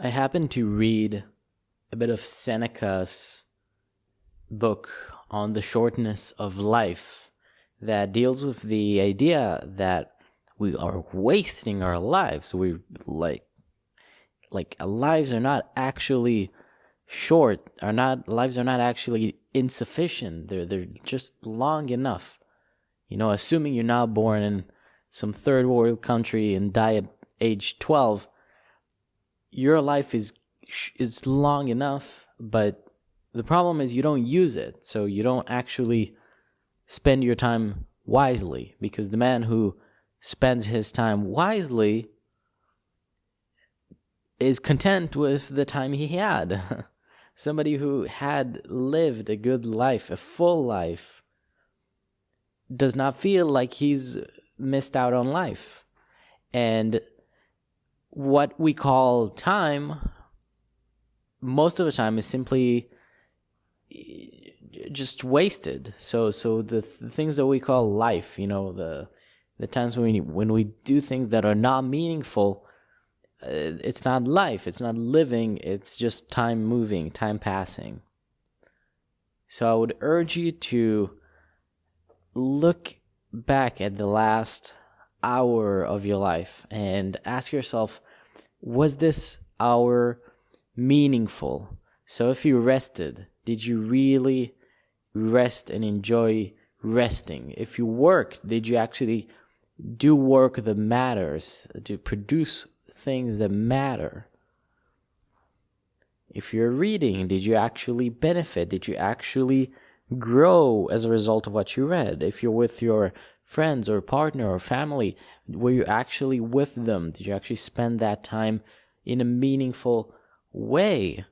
I happened to read a bit of Seneca's book on the shortness of life that deals with the idea that we are wasting our lives. We like like lives are not actually short, are not lives are not actually insufficient. They're they're just long enough. You know, assuming you're not born in some third world country and die at age 12 your life is is long enough, but the problem is you don't use it. So you don't actually spend your time wisely because the man who spends his time wisely is content with the time he had. Somebody who had lived a good life, a full life, does not feel like he's missed out on life. And what we call time most of the time is simply just wasted. So so the, the things that we call life you know the the times when we when we do things that are not meaningful uh, it's not life it's not living it's just time moving time passing. So i would urge you to look back at the last hour of your life and ask yourself was this hour meaningful? So if you rested, did you really rest and enjoy resting? If you worked, did you actually do work that matters, to produce things that matter? If you're reading, did you actually benefit? Did you actually grow as a result of what you read? If you're with your friends or partner or family? Were you actually with them? Did you actually spend that time in a meaningful way?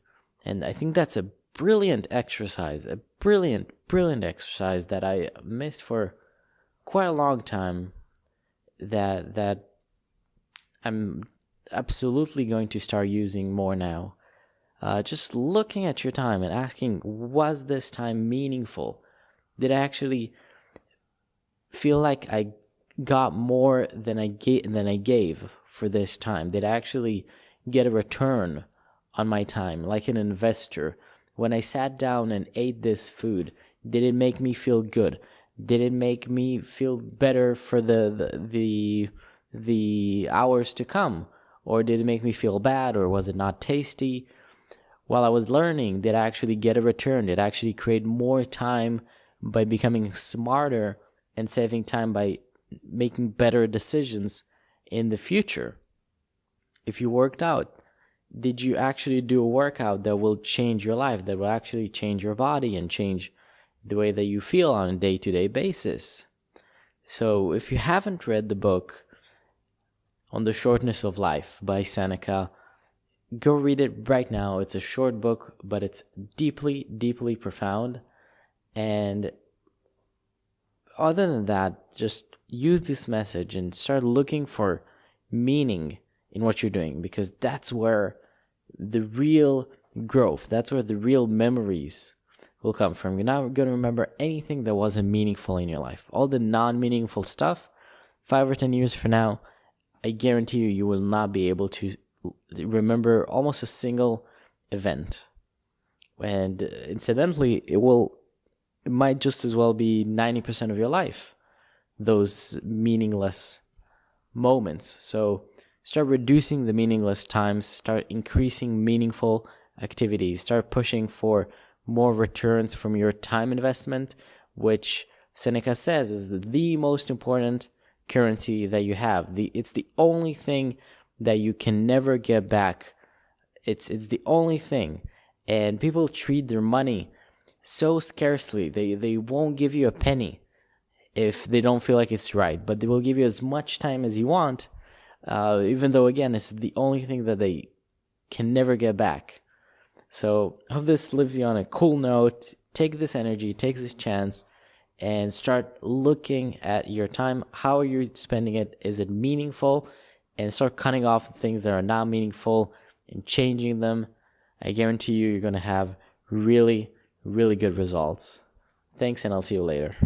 And I think that's a brilliant exercise, a brilliant, brilliant exercise that I missed for quite a long time. That that I'm absolutely going to start using more now. Uh, just looking at your time and asking, was this time meaningful? Did I actually feel like I got more than I gave than I gave for this time. Did I actually get a return on my time, like an investor? When I sat down and ate this food, did it make me feel good? Did it make me feel better for the the the, the hours to come? Or did it make me feel bad or was it not tasty? While I was learning, did I actually get a return? Did I actually create more time by becoming smarter and saving time by making better decisions in the future. If you worked out, did you actually do a workout that will change your life, that will actually change your body and change the way that you feel on a day to day basis? So, if you haven't read the book on the shortness of life by Seneca, go read it right now. It's a short book, but it's deeply, deeply profound. And other than that, just use this message and start looking for meaning in what you're doing because that's where the real growth, that's where the real memories will come from. You're not going to remember anything that wasn't meaningful in your life. All the non meaningful stuff, five or 10 years from now, I guarantee you, you will not be able to remember almost a single event. And uh, incidentally, it will it might just as well be 90% of your life, those meaningless moments. So start reducing the meaningless times, start increasing meaningful activities, start pushing for more returns from your time investment, which Seneca says is the most important currency that you have. The it's the only thing that you can never get back. It's it's the only thing. And people treat their money so scarcely. They they won't give you a penny if they don't feel like it's right, but they will give you as much time as you want, uh, even though again it's the only thing that they can never get back. So I hope this leaves you on a cool note. Take this energy, take this chance, and start looking at your time. How are you spending it? Is it meaningful? And start cutting off the things that are not meaningful and changing them. I guarantee you, you're going to have really really good results. Thanks, and I'll see you later.